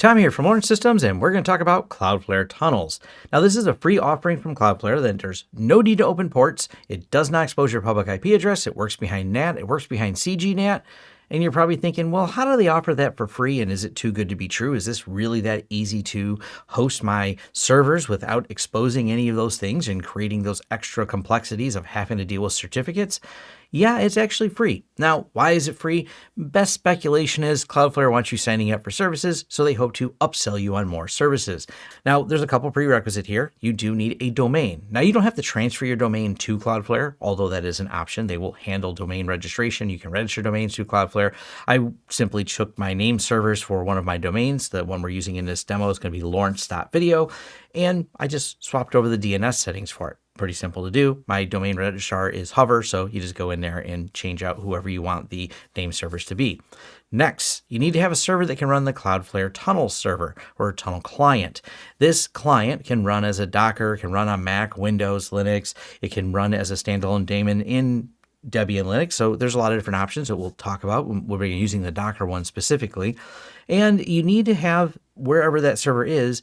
Tom here from Lawrence Systems, and we're going to talk about Cloudflare Tunnels. Now, this is a free offering from Cloudflare that there's no need to open ports. It does not expose your public IP address. It works behind NAT. It works behind CGNAT. And you're probably thinking, well, how do they offer that for free? And is it too good to be true? Is this really that easy to host my servers without exposing any of those things and creating those extra complexities of having to deal with certificates? Yeah, it's actually free. Now, why is it free? Best speculation is Cloudflare wants you signing up for services, so they hope to upsell you on more services. Now, there's a couple prerequisite here. You do need a domain. Now, you don't have to transfer your domain to Cloudflare, although that is an option. They will handle domain registration. You can register domains to Cloudflare. I simply took my name servers for one of my domains. The one we're using in this demo is going to be lawrence.video, and I just swapped over the DNS settings for it pretty simple to do. My domain registrar is Hover, so you just go in there and change out whoever you want the name servers to be. Next, you need to have a server that can run the Cloudflare Tunnel server or Tunnel client. This client can run as a Docker, can run on Mac, Windows, Linux. It can run as a standalone daemon in Debian Linux. So there's a lot of different options that we'll talk about. We're using the Docker one specifically. And you need to have, wherever that server is,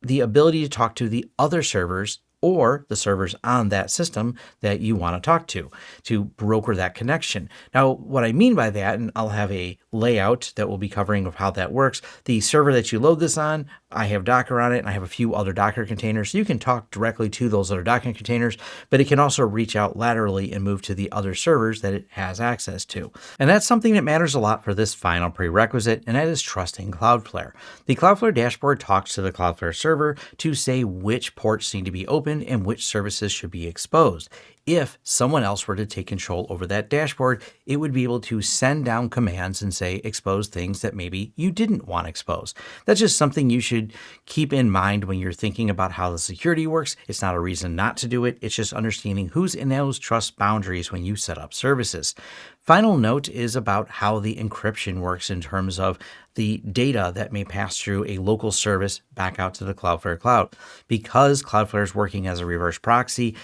the ability to talk to the other servers or the servers on that system that you want to talk to to broker that connection. Now, what I mean by that, and I'll have a layout that we'll be covering of how that works. The server that you load this on, I have Docker on it and I have a few other Docker containers. So you can talk directly to those other Docker containers, but it can also reach out laterally and move to the other servers that it has access to. And that's something that matters a lot for this final prerequisite, and that is trusting Cloudflare. The Cloudflare dashboard talks to the Cloudflare server to say which ports need to be opened and which services should be exposed if someone else were to take control over that dashboard, it would be able to send down commands and say expose things that maybe you didn't want exposed. That's just something you should keep in mind when you're thinking about how the security works. It's not a reason not to do it. It's just understanding who's in those trust boundaries when you set up services. Final note is about how the encryption works in terms of the data that may pass through a local service back out to the Cloudflare cloud. Because Cloudflare is working as a reverse proxy,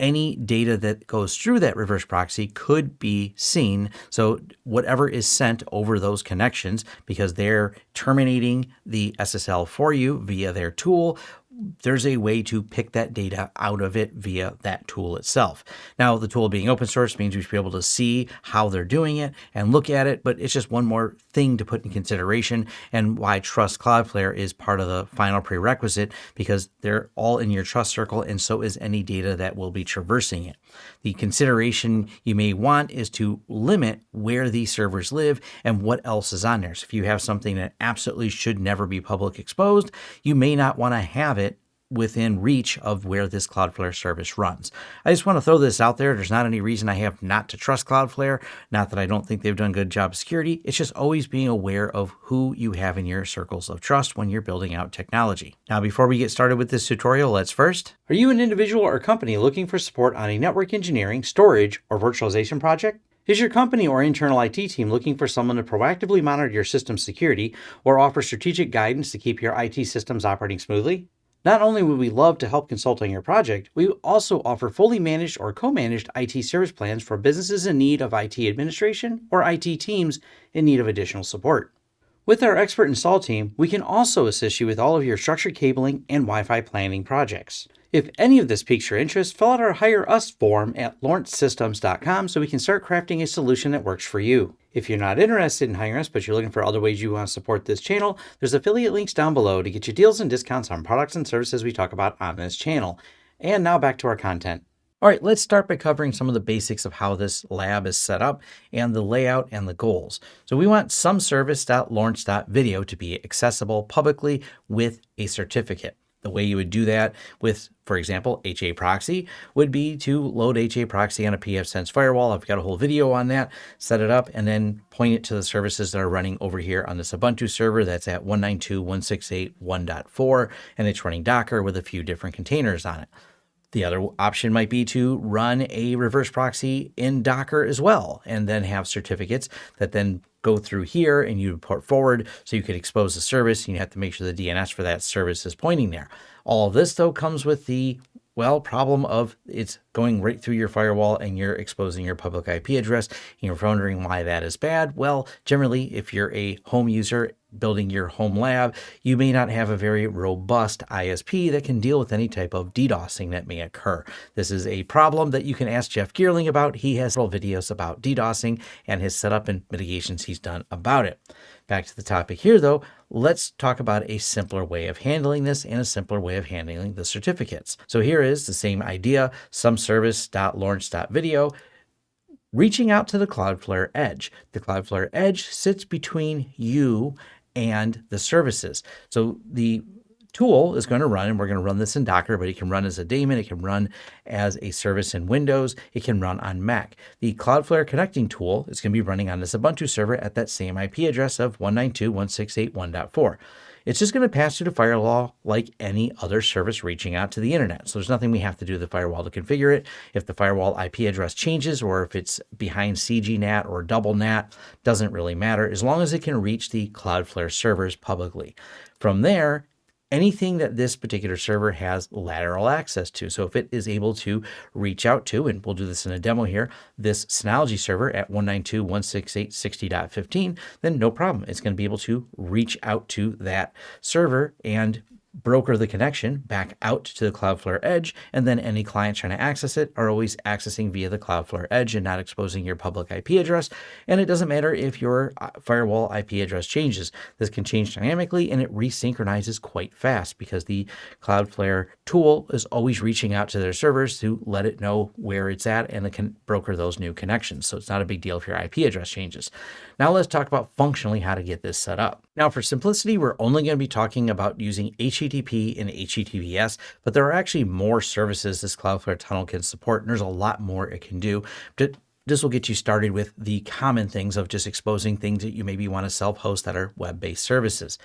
any data that goes through that reverse proxy could be seen. So whatever is sent over those connections, because they're terminating the SSL for you via their tool, there's a way to pick that data out of it via that tool itself. Now, the tool being open source means we should be able to see how they're doing it and look at it, but it's just one more thing to put in consideration and why Trust Cloudflare is part of the final prerequisite because they're all in your trust circle and so is any data that will be traversing it. The consideration you may want is to limit where these servers live and what else is on there. So if you have something that absolutely should never be public exposed, you may not want to have it within reach of where this Cloudflare service runs. I just want to throw this out there. There's not any reason I have not to trust Cloudflare. Not that I don't think they've done a good job security. It's just always being aware of who you have in your circles of trust when you're building out technology. Now, before we get started with this tutorial, let's first. Are you an individual or company looking for support on a network engineering, storage, or virtualization project? Is your company or internal IT team looking for someone to proactively monitor your system security or offer strategic guidance to keep your IT systems operating smoothly? Not only would we love to help consult on your project, we also offer fully managed or co-managed IT service plans for businesses in need of IT administration or IT teams in need of additional support. With our expert install team, we can also assist you with all of your structured cabling and Wi-Fi planning projects. If any of this piques your interest, fill out our Hire Us form at lawrencesystems.com so we can start crafting a solution that works for you. If you're not interested in hiring us, but you're looking for other ways you want to support this channel, there's affiliate links down below to get you deals and discounts on products and services we talk about on this channel. And now back to our content. All right, let's start by covering some of the basics of how this lab is set up and the layout and the goals. So we want some service.lawrence.video to be accessible publicly with a certificate. The way you would do that with, for example, HA proxy would be to load HA proxy on a pfSense firewall. I've got a whole video on that, set it up, and then point it to the services that are running over here on this Ubuntu server that's at 192.168.1.4, and it's running Docker with a few different containers on it. The other option might be to run a reverse proxy in Docker as well, and then have certificates that then go through here and you port forward so you could expose the service and you have to make sure the DNS for that service is pointing there. All of this though comes with the Well, problem of it's going right through your firewall and you're exposing your public IP address. You're wondering why that is bad. Well, generally, if you're a home user building your home lab, you may not have a very robust ISP that can deal with any type of DDoSing that may occur. This is a problem that you can ask Jeff Geerling about. He has several videos about DDoSing and his setup and mitigations he's done about it. Back to the topic here, though, let's talk about a simpler way of handling this and a simpler way of handling the certificates. So here is the same idea, some service.lawrence.video, reaching out to the Cloudflare Edge. The Cloudflare Edge sits between you and the services. So the tool is going to run, and we're going to run this in Docker, but it can run as a daemon, it can run as a service in Windows, it can run on Mac. The Cloudflare connecting tool is going to be running on this Ubuntu server at that same IP address of 192.168.1.4. It's just going to pass through the firewall like any other service reaching out to the internet. So there's nothing we have to do to the firewall to configure it. If the firewall IP address changes or if it's behind CGNAT or double NAT, doesn't really matter as long as it can reach the Cloudflare servers publicly. From there, anything that this particular server has lateral access to. So if it is able to reach out to, and we'll do this in a demo here, this Synology server at 192.168.60.15, then no problem. It's going to be able to reach out to that server and broker the connection back out to the Cloudflare Edge, and then any clients trying to access it are always accessing via the Cloudflare Edge and not exposing your public IP address. And it doesn't matter if your uh, firewall IP address changes. This can change dynamically and it resynchronizes quite fast because the Cloudflare tool is always reaching out to their servers to let it know where it's at and it can broker those new connections. So it's not a big deal if your IP address changes. Now let's talk about functionally how to get this set up. Now for simplicity, we're only going to be talking about using HTTP and HTTPS, but there are actually more services this Cloudflare tunnel can support, and there's a lot more it can do. But This will get you started with the common things of just exposing things that you maybe want to self-host that are web-based services.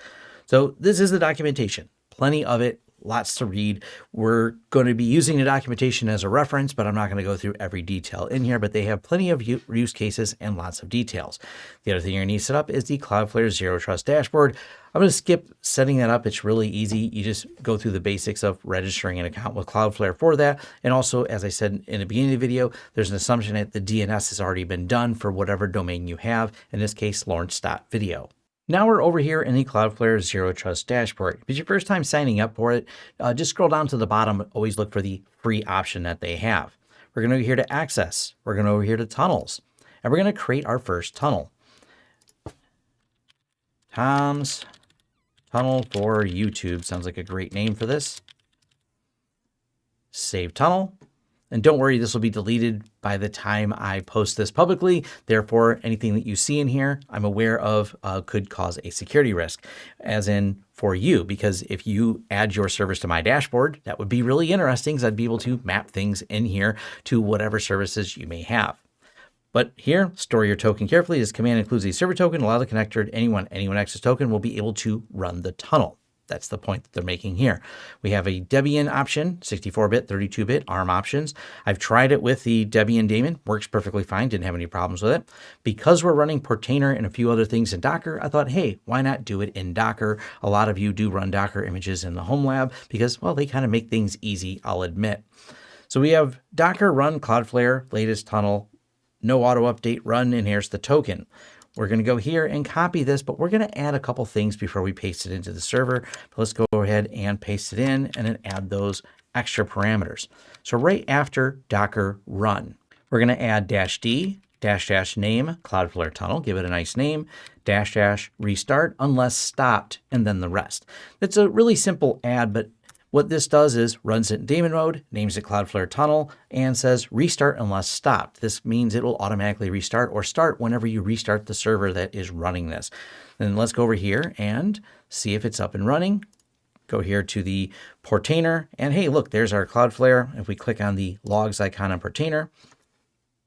So this is the documentation, plenty of it, lots to read. We're going to be using the documentation as a reference, but I'm not going to go through every detail in here, but they have plenty of use cases and lots of details. The other thing you're going to need to set up is the Cloudflare Zero Trust dashboard. I'm going to skip setting that up. It's really easy. You just go through the basics of registering an account with Cloudflare for that. And also, as I said in the beginning of the video, there's an assumption that the DNS has already been done for whatever domain you have, in this case, lawrence.video. Now we're over here in the Cloudflare Zero Trust dashboard. If it's your first time signing up for it, uh, just scroll down to the bottom. Always look for the free option that they have. We're going to go here to Access. We're going to over here to Tunnels. And we're going to create our first tunnel. Tom's Tunnel for YouTube. Sounds like a great name for this. Save tunnel. And don't worry, this will be deleted by the time I post this publicly. Therefore, anything that you see in here, I'm aware of uh, could cause a security risk, as in for you, because if you add your service to my dashboard, that would be really interesting because I'd be able to map things in here to whatever services you may have. But here, store your token carefully. This command includes a server token. Allow the connector to anyone, anyone access token will be able to run the tunnel. That's the point that they're making here. We have a Debian option, 64-bit, 32-bit ARM options. I've tried it with the Debian daemon, works perfectly fine, didn't have any problems with it. Because we're running Portainer and a few other things in Docker, I thought, hey, why not do it in Docker? A lot of you do run Docker images in the home lab because, well, they kind of make things easy, I'll admit. So we have Docker run Cloudflare, latest tunnel, no auto update run, and here's the token. We're going to go here and copy this, but we're going to add a couple things before we paste it into the server. But let's go ahead and paste it in and then add those extra parameters. So right after Docker run, we're going to add dash D, dash dash name, Cloudflare tunnel, give it a nice name, dash dash restart unless stopped, and then the rest. It's a really simple add, but what this does is runs it in daemon mode, names it Cloudflare tunnel, and says restart unless stopped. This means it will automatically restart or start whenever you restart the server that is running this. Then let's go over here and see if it's up and running. Go here to the Portainer, and hey, look, there's our Cloudflare. If we click on the logs icon on Portainer,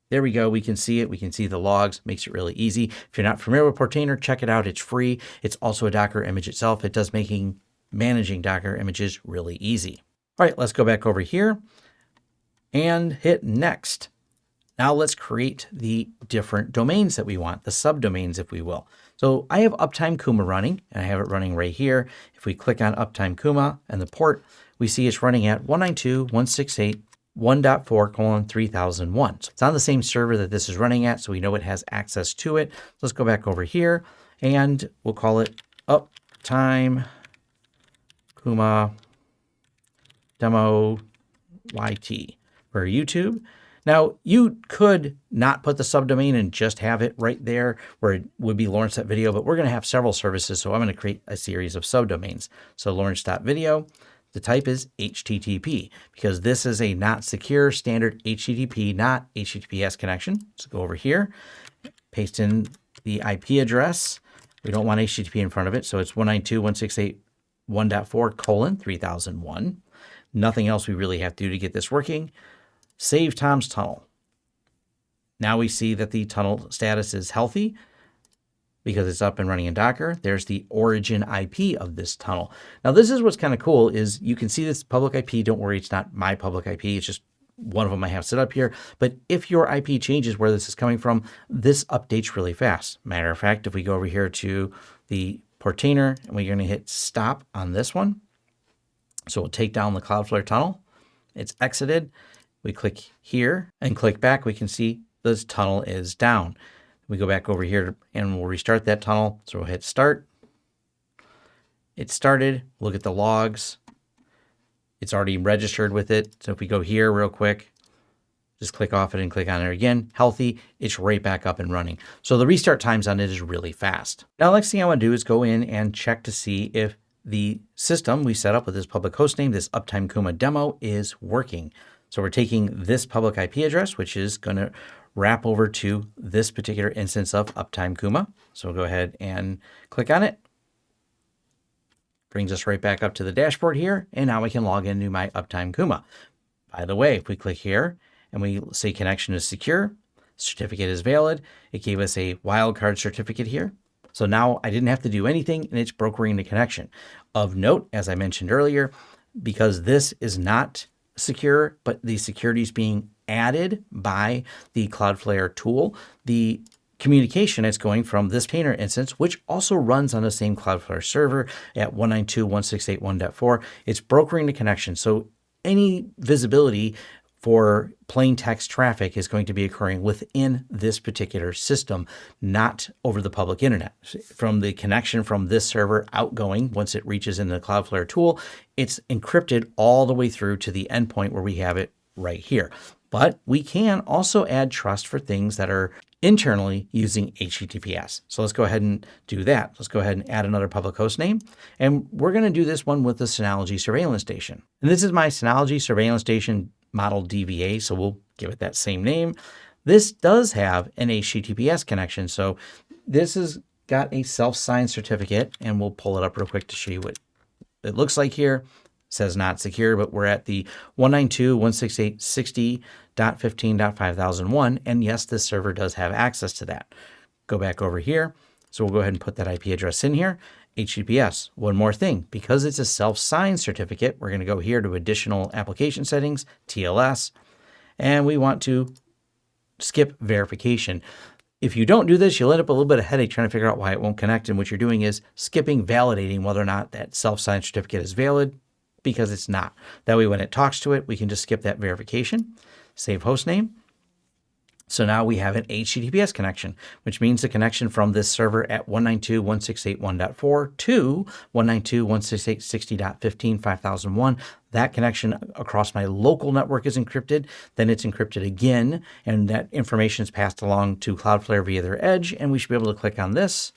there we go. We can see it. We can see the logs. Makes it really easy. If you're not familiar with Portainer, check it out. It's free. It's also a Docker image itself. It does making managing Docker images really easy. All right, let's go back over here and hit next. Now let's create the different domains that we want, the subdomains, if we will. So I have Uptime Kuma running, and I have it running right here. If we click on Uptime Kuma and the port, we see it's running at 192.168.1.4 colon 3001. So it's on the same server that this is running at, so we know it has access to it. Let's go back over here and we'll call it uptime Kuma demo YT for YouTube. Now, you could not put the subdomain and just have it right there where it would be Lawrence.video, but we're going to have several services, so I'm going to create a series of subdomains. So Lawrence.video, the type is HTTP because this is a not secure standard HTTP, not HTTPS connection. So go over here, paste in the IP address. We don't want HTTP in front of it, so it's 192.168.1.4 colon 3001. Nothing else we really have to do to get this working. Save Tom's tunnel. Now we see that the tunnel status is healthy because it's up and running in Docker. There's the origin IP of this tunnel. Now this is what's kind of cool is you can see this public IP. Don't worry, it's not my public IP. It's just one of them I have set up here. But if your IP changes where this is coming from, this updates really fast. Matter of fact, if we go over here to the Portainer and we're going to hit stop on this one. So we'll take down the Cloudflare tunnel. It's exited. We click here and click back. We can see this tunnel is down. We go back over here and we'll restart that tunnel. So we'll hit start. It started. Look at the logs. It's already registered with it. So if we go here real quick, just click off it and click on it again. Healthy, it's right back up and running. So the restart times on it is really fast. Now, the next thing I want to do is go in and check to see if the system we set up with this public host name, this Uptime Kuma demo is working. So we're taking this public IP address, which is going to wrap over to this particular instance of Uptime Kuma. So we'll go ahead and click on it. Brings us right back up to the dashboard here. And now we can log into my Uptime Kuma. By the way, if we click here and we say connection is secure, certificate is valid, it gave us a wildcard certificate here. So now I didn't have to do anything and it's brokering the connection. Of note, as I mentioned earlier, because this is not secure, but the security is being added by the Cloudflare tool. The communication is going from this container instance, which also runs on the same Cloudflare server at 192.168.1.4. It's brokering the connection. So any visibility for plain text traffic is going to be occurring within this particular system, not over the public internet. From the connection from this server outgoing, once it reaches in the Cloudflare tool, it's encrypted all the way through to the endpoint where we have it right here. But we can also add trust for things that are internally using HTTPS. So let's go ahead and do that. Let's go ahead and add another public host name. And we're going to do this one with the Synology Surveillance Station. And this is my Synology Surveillance Station model DVA, so we'll give it that same name. This does have an HTTPS connection, so this has got a self-signed certificate, and we'll pull it up real quick to show you what it looks like here. It says not secure, but we're at the 192.168.60.15.5001, and yes, this server does have access to that. Go back over here. So we'll go ahead and put that IP address in here. HTTPS. One more thing, because it's a self-signed certificate, we're going to go here to additional application settings, TLS, and we want to skip verification. If you don't do this, you'll end up a little bit of headache trying to figure out why it won't connect. And what you're doing is skipping validating whether or not that self-signed certificate is valid because it's not. That way, when it talks to it, we can just skip that verification, save host name, so now we have an HTTPS connection, which means the connection from this server at 192.168.1.4 to 192.168.60.15.5001. That connection across my local network is encrypted. Then it's encrypted again, and that information is passed along to Cloudflare via their edge. And we should be able to click on this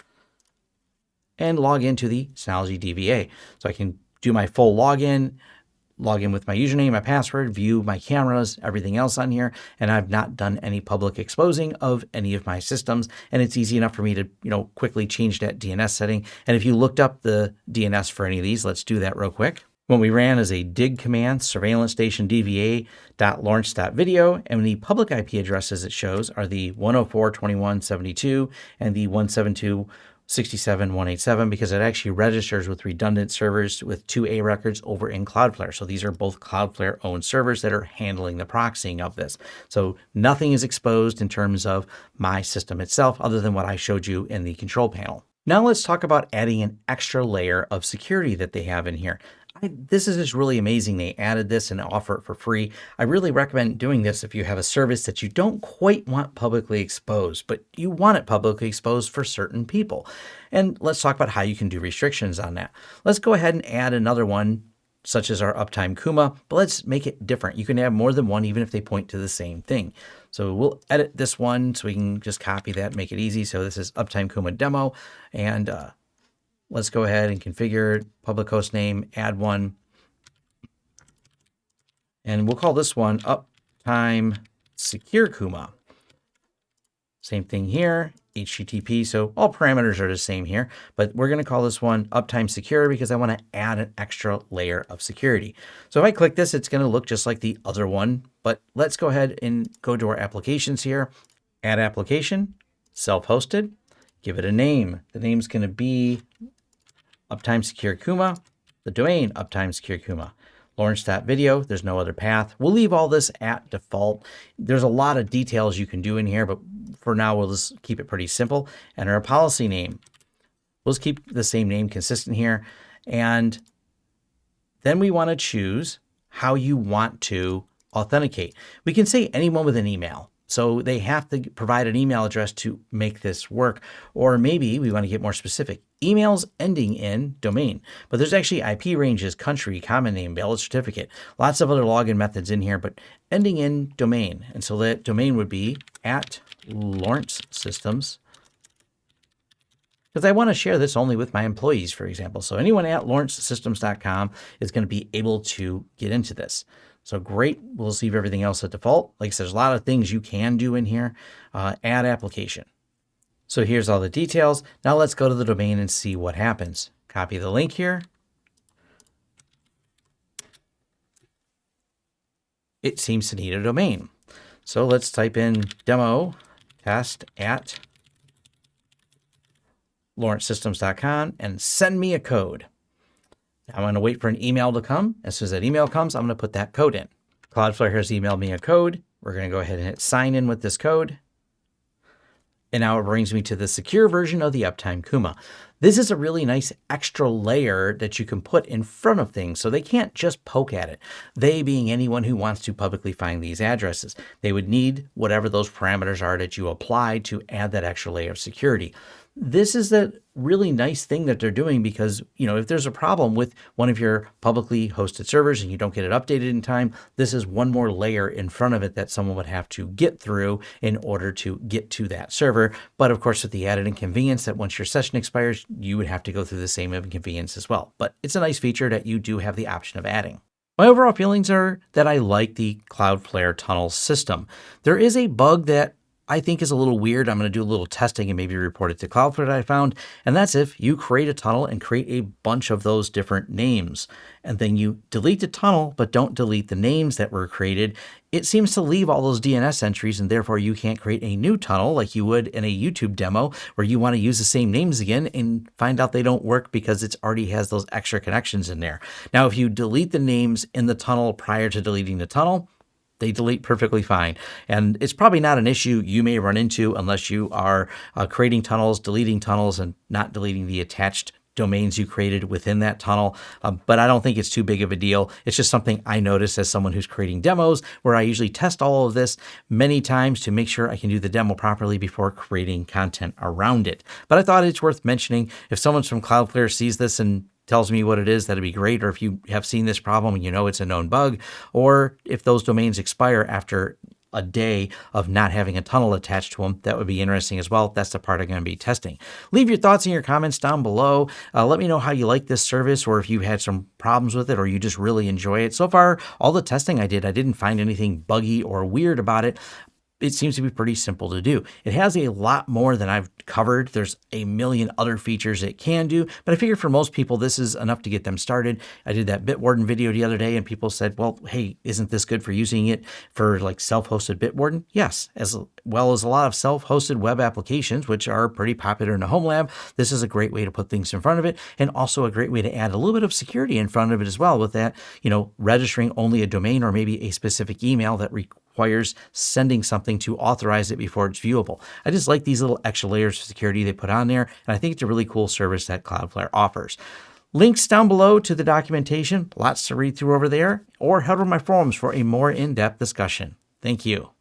and log into the Synology DVA. So I can do my full login, log in with my username, my password, view my cameras, everything else on here. And I've not done any public exposing of any of my systems. And it's easy enough for me to, you know, quickly change that DNS setting. And if you looked up the DNS for any of these, let's do that real quick. What we ran is a dig command, surveillance station dva.lawrence.video, and the public IP addresses it shows are the 104.21.72 and the 172 67187 because it actually registers with redundant servers with two A records over in Cloudflare. So these are both Cloudflare owned servers that are handling the proxying of this. So nothing is exposed in terms of my system itself other than what I showed you in the control panel. Now let's talk about adding an extra layer of security that they have in here. I, this is just really amazing. They added this and offer it for free. I really recommend doing this if you have a service that you don't quite want publicly exposed, but you want it publicly exposed for certain people. And let's talk about how you can do restrictions on that. Let's go ahead and add another one such as our uptime Kuma, but let's make it different. You can have more than one even if they point to the same thing. So we'll edit this one so we can just copy that, make it easy. So this is uptime Kuma demo and uh, Let's go ahead and configure public host name, add one. And we'll call this one uptime secure Kuma. Same thing here, HTTP. So all parameters are the same here, but we're going to call this one uptime secure because I want to add an extra layer of security. So if I click this, it's going to look just like the other one, but let's go ahead and go to our applications here, add application, self-hosted, give it a name. The name's going to be uptime secure Kuma, the domain uptime secure Kuma. Lawrence.video, there's no other path. We'll leave all this at default. There's a lot of details you can do in here, but for now, we'll just keep it pretty simple. Enter a policy name. We'll just keep the same name consistent here. And then we want to choose how you want to authenticate. We can say anyone with an email. So they have to provide an email address to make this work. Or maybe we want to get more specific. Emails ending in domain. But there's actually IP ranges, country, common name, valid certificate, lots of other login methods in here, but ending in domain. And so that domain would be at Lawrence Systems. Because I want to share this only with my employees, for example. So anyone at lawrencesystems.com is going to be able to get into this. So great. We'll leave everything else at default. Like I said, there's a lot of things you can do in here. Uh, add application. So here's all the details. Now let's go to the domain and see what happens. Copy the link here. It seems to need a domain. So let's type in demo test at lawrencesystems.com and send me a code. I'm going to wait for an email to come. As soon as that email comes, I'm going to put that code in. Cloudflare has emailed me a code. We're going to go ahead and hit sign in with this code. And now it brings me to the secure version of the Uptime Kuma. This is a really nice extra layer that you can put in front of things so they can't just poke at it. They being anyone who wants to publicly find these addresses. They would need whatever those parameters are that you apply to add that extra layer of security this is a really nice thing that they're doing because, you know, if there's a problem with one of your publicly hosted servers and you don't get it updated in time, this is one more layer in front of it that someone would have to get through in order to get to that server. But of course, with the added inconvenience that once your session expires, you would have to go through the same inconvenience as well. But it's a nice feature that you do have the option of adding. My overall feelings are that I like the Cloudflare tunnel system. There is a bug that I think is a little weird. I'm going to do a little testing and maybe report it to Cloudflare that I found. And that's if you create a tunnel and create a bunch of those different names, and then you delete the tunnel, but don't delete the names that were created, it seems to leave all those DNS entries and therefore you can't create a new tunnel like you would in a YouTube demo where you want to use the same names again and find out they don't work because it already has those extra connections in there. Now, if you delete the names in the tunnel prior to deleting the tunnel, they delete perfectly fine. And it's probably not an issue you may run into unless you are uh, creating tunnels, deleting tunnels, and not deleting the attached domains you created within that tunnel. Um, but I don't think it's too big of a deal. It's just something I notice as someone who's creating demos where I usually test all of this many times to make sure I can do the demo properly before creating content around it. But I thought it's worth mentioning if someone from Cloudflare sees this and tells me what it is, that'd be great. Or if you have seen this problem and you know it's a known bug, or if those domains expire after a day of not having a tunnel attached to them. That would be interesting as well. That's the part I'm going to be testing. Leave your thoughts in your comments down below. Uh, let me know how you like this service or if you had some problems with it or you just really enjoy it. So far, all the testing I did, I didn't find anything buggy or weird about it it seems to be pretty simple to do. It has a lot more than I've covered. There's a million other features it can do, but I figure for most people, this is enough to get them started. I did that Bitwarden video the other day and people said, well, hey, isn't this good for using it for like self-hosted Bitwarden? Yes, as well as a lot of self-hosted web applications, which are pretty popular in the home lab. This is a great way to put things in front of it and also a great way to add a little bit of security in front of it as well with that, you know, registering only a domain or maybe a specific email that requires sending something to authorize it before it's viewable. I just like these little extra layers of security they put on there, and I think it's a really cool service that Cloudflare offers. Links down below to the documentation, lots to read through over there, or head over my forums for a more in depth discussion. Thank you.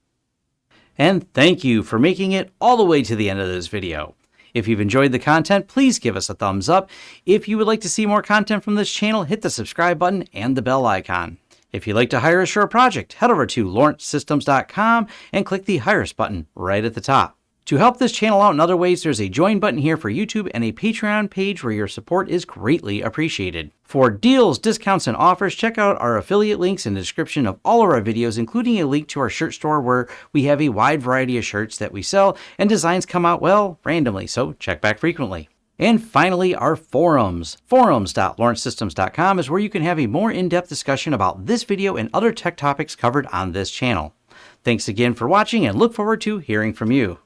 And thank you for making it all the way to the end of this video. If you've enjoyed the content, please give us a thumbs up. If you would like to see more content from this channel, hit the subscribe button and the bell icon. If you'd like to hire a project, head over to lawrencesystems.com and click the Hire Us button right at the top. To help this channel out in other ways, there's a join button here for YouTube and a Patreon page where your support is greatly appreciated. For deals, discounts, and offers, check out our affiliate links in the description of all of our videos, including a link to our shirt store where we have a wide variety of shirts that we sell and designs come out, well, randomly, so check back frequently. And finally, our forums. Forums.lawrencesystems.com is where you can have a more in-depth discussion about this video and other tech topics covered on this channel. Thanks again for watching and look forward to hearing from you.